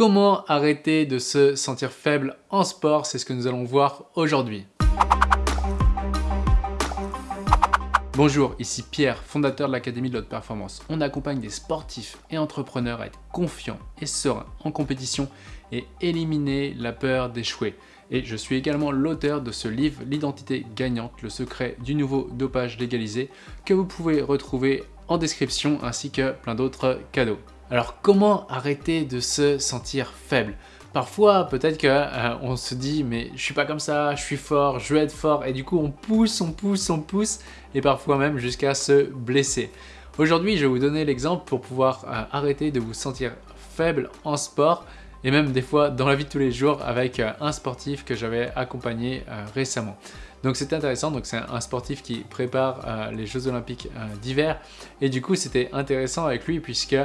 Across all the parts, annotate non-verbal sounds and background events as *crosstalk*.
Comment arrêter de se sentir faible en sport C'est ce que nous allons voir aujourd'hui. Bonjour, ici Pierre, fondateur de l'Académie de l'Haute Performance. On accompagne des sportifs et entrepreneurs à être confiants et sereins en compétition et éliminer la peur d'échouer. Et je suis également l'auteur de ce livre, L'identité gagnante, le secret du nouveau dopage légalisé, que vous pouvez retrouver en description ainsi que plein d'autres cadeaux. Alors comment arrêter de se sentir faible? Parfois, peut-être qu'on euh, se dit « mais je suis pas comme ça, je suis fort, je veux être fort » et du coup on pousse, on pousse, on pousse et parfois même jusqu'à se blesser. Aujourd'hui, je vais vous donner l'exemple pour pouvoir euh, arrêter de vous sentir faible en sport et même des fois dans la vie de tous les jours avec euh, un sportif que j'avais accompagné récemment. Donc c'était intéressant, donc c'est un sportif qui prépare les Jeux Olympiques d'hiver et du coup c'était intéressant avec lui puisque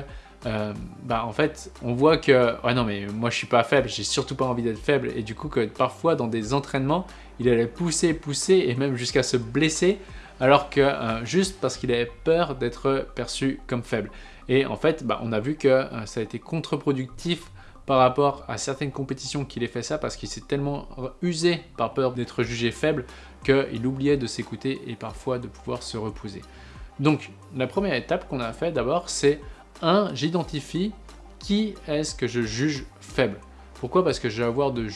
euh, bah en fait on voit que ouais non mais moi je suis pas faible, j'ai surtout pas envie d'être faible et du coup que parfois dans des entraînements il allait pousser, pousser et même jusqu'à se blesser alors que euh, juste parce qu'il avait peur d'être perçu comme faible. Et en fait bah, on a vu que euh, ça a été contre-productif par rapport à certaines compétitions qu'il ait fait ça parce qu'il s'est tellement usé par peur d'être jugé faible qu'il oubliait de s'écouter et parfois de pouvoir se reposer. Donc la première étape qu'on a fait d'abord c'est 1. J'identifie qui est-ce que je juge faible. Pourquoi? Parce que je vais avoir de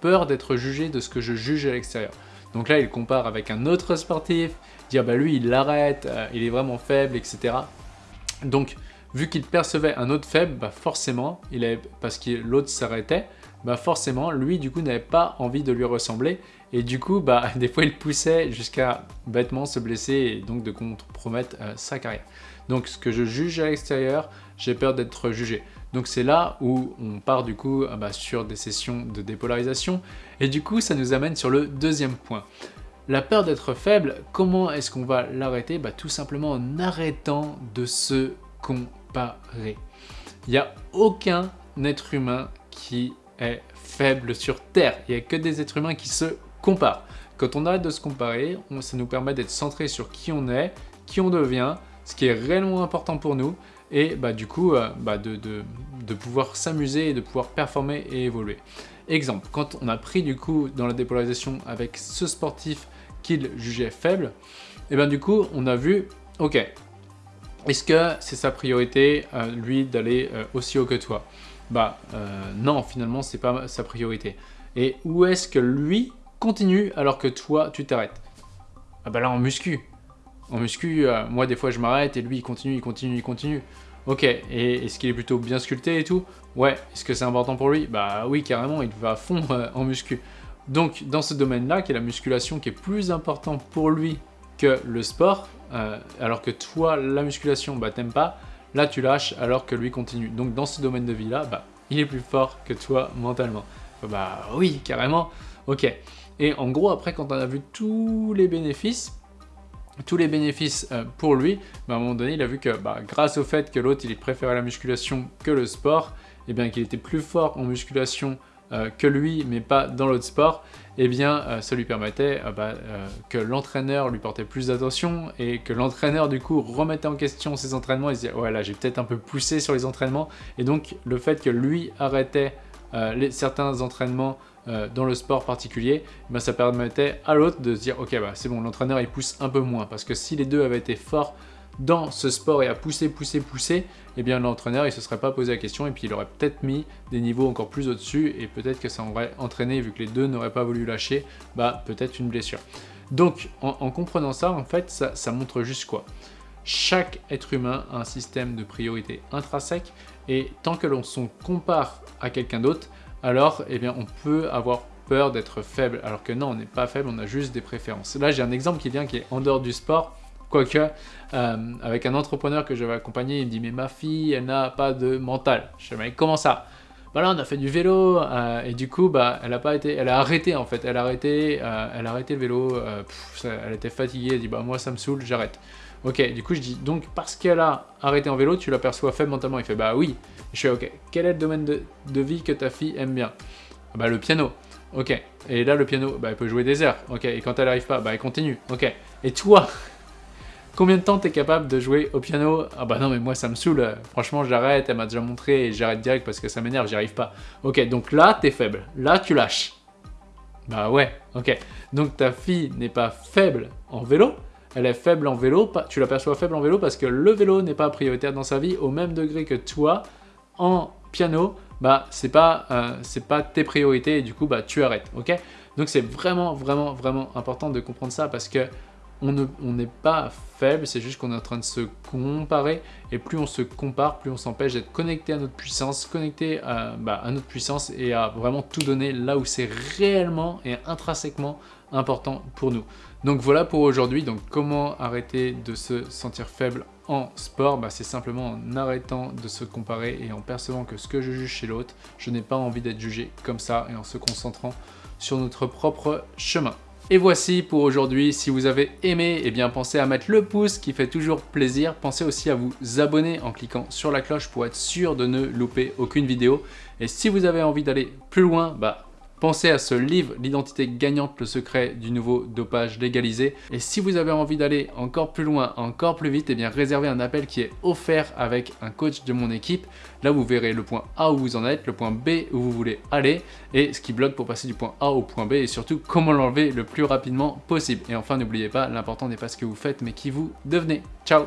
peur d'être jugé de ce que je juge à l'extérieur. Donc là, il compare avec un autre sportif, dire bah lui, il l'arrête, euh, il est vraiment faible, etc. Donc, vu qu'il percevait un autre faible, bah forcément, il avait, parce que l'autre s'arrêtait, bah forcément, lui, du coup, n'avait pas envie de lui ressembler. Et du coup, bah, *laughs* des fois, il poussait jusqu'à bêtement se blesser et donc de compromettre euh, sa carrière. Donc, ce que je juge à l'extérieur, j'ai peur d'être jugé. Donc, c'est là où on part du coup euh, bah, sur des sessions de dépolarisation. Et du coup, ça nous amène sur le deuxième point. La peur d'être faible, comment est-ce qu'on va l'arrêter? Bah, Tout simplement en arrêtant de se comparer. Il n'y a aucun être humain qui est faible sur Terre. Il n'y a que des êtres humains qui se comparent. Quand on arrête de se comparer, ça nous permet d'être centré sur qui on est, qui on devient, ce qui est réellement important pour nous, et bah, du coup euh, bah, de, de, pouvoir s'amuser et de pouvoir performer et évoluer. Exemple, quand on a pris du coup dans la dépolarisation avec ce sportif qu'il jugeait faible, et bien du coup on a vu, ok, est-ce que c'est sa priorité, euh, lui, d'aller euh, aussi haut que toi? Bah non, finalement, c'est pas sa priorité. Et où est-ce que lui continue alors que toi, tu t'arrêtes Ah bah là, en muscu. En muscu, euh, moi, des fois, je m'arrête et lui, il continue, il continue, il continue. Ok, et est-ce qu'il est plutôt bien sculpté et tout? Ouais, est-ce que c'est important pour lui? Bah oui, carrément, il va à fond euh, en muscu. Donc, dans ce domaine-là, qui est la musculation, qui est plus important pour lui que le sport, alors que toi, la musculation, bah t'aimes pas, Là, tu lâches alors que lui continue. Donc, dans ce domaine de vie-là, bah, il est plus fort que toi mentalement. Bah oui, carrément. Ok. Et en gros, après, quand on a vu tous les bénéfices, tous les bénéfices euh, pour lui, bah, à un moment donné, il a vu que bah, grâce au fait que l'autre, il préférait la musculation que le sport, et eh bien qu'il était plus fort en musculation euh, que lui, mais pas dans l'autre sport, eh bien, euh, ça lui permettait bah, que l'entraîneur lui portait plus d'attention et que l'entraîneur, du coup, remettait en question ses entraînements et se disait « Ouais, là, j'ai peut-être un peu poussé sur les entraînements. » Et donc, le fait que lui arrêtait certains entraînements dans le sport particulier, ben, ça permettait à l'autre de se dire « Ok, bah, c'est bon, l'entraîneur, il pousse un peu moins. » Parce que si les deux avaient été forts dans ce sport et à pousser, pousser, pousser, eh bien l'entraîneur il se serait pas posé la question et puis il aurait peut-être mis des niveaux encore plus au-dessus et peut-être que ça aurait entraîné, vu que les deux n'auraient pas voulu lâcher, bah peut-être une blessure. Donc en, comprenant ça, en fait, ça, montre juste quoi? Chaque être humain a un système de priorité intrinsèque et tant que l'on se compare à quelqu'un d'autre, alors eh bien on peut avoir peur d'être faible, alors que non, on n'est pas faible, on a juste des préférences. Là, j'ai un exemple qui vient qui est en dehors du sport, Quoique, euh, avec un entrepreneur que j'avais accompagné, il me dit « Mais ma fille, elle n'a pas de mental. » Je dis « Mais comment ça ?» Bah là, on a fait du vélo euh, et du coup, bah, elle a pas été, elle a arrêté en fait. Elle a arrêté, euh, elle a arrêté le vélo. elle était fatiguée. Elle dit bah moi ça me saoule, j'arrête. Ok, du coup je dis donc parce qu'elle a arrêté en vélo, tu l'aperçois faible mentalement. Il fait bah oui. Je fais ok. Quel est le domaine de, vie que ta fille aime bien? Ah, Bah le piano. Ok. Et là le piano, bah elle peut jouer des airs. Ok. Et quand elle arrive pas, bah elle continue. Ok. Et toi, *laughs* Combien de temps tu es capable de jouer au piano? Ah bah non mais moi ça me saoule, franchement j'arrête, elle m'a déjà montré et j'arrête direct parce que ça m'énerve, j'y arrive pas. Ok, donc là t'es faible, là tu lâches. Bah ouais, ok. Donc ta fille n'est pas faible en vélo, elle est faible en vélo, tu l'aperçois faible en vélo parce que le vélo n'est pas prioritaire dans sa vie au même degré que toi en piano, bah c'est pas, euh, pas tes priorités et du coup bah tu arrêtes, ok? Donc c'est vraiment vraiment vraiment important de comprendre ça parce que on n'est pas faible, c'est juste qu'on est en train de se comparer, et plus on se compare, plus on s'empêche d'être connecté à notre puissance, connecté bah, à, notre puissance et à vraiment tout donner là où c'est réellement et intrinsèquement important pour nous. Donc voilà pour aujourd'hui, donc comment arrêter de se sentir faible en sport? Bah, C'est simplement en arrêtant de se comparer et en percevant que ce que je juge chez l'autre, je n'ai pas envie d'être jugé comme ça et en se concentrant sur notre propre chemin. Et voici pour aujourd'hui, si vous avez aimé, eh bien pensez à mettre le pouce qui fait toujours plaisir. Pensez aussi à vous abonner en cliquant sur la cloche pour être sûr de ne louper aucune vidéo. Et si vous avez envie d'aller plus loin, bah Pensez à ce livre, L'identité gagnante, le secret du nouveau dopage légalisé. Et si vous avez envie d'aller encore plus loin, encore plus vite, eh bien réservez un appel qui est offert avec un coach de mon équipe. Là, vous verrez le point A où vous en êtes, le point B où vous voulez aller et ce qui bloque pour passer du point A au point B et surtout comment l'enlever le plus rapidement possible. Et enfin, n'oubliez pas, l'important n'est pas ce que vous faites mais qui vous devenez. Ciao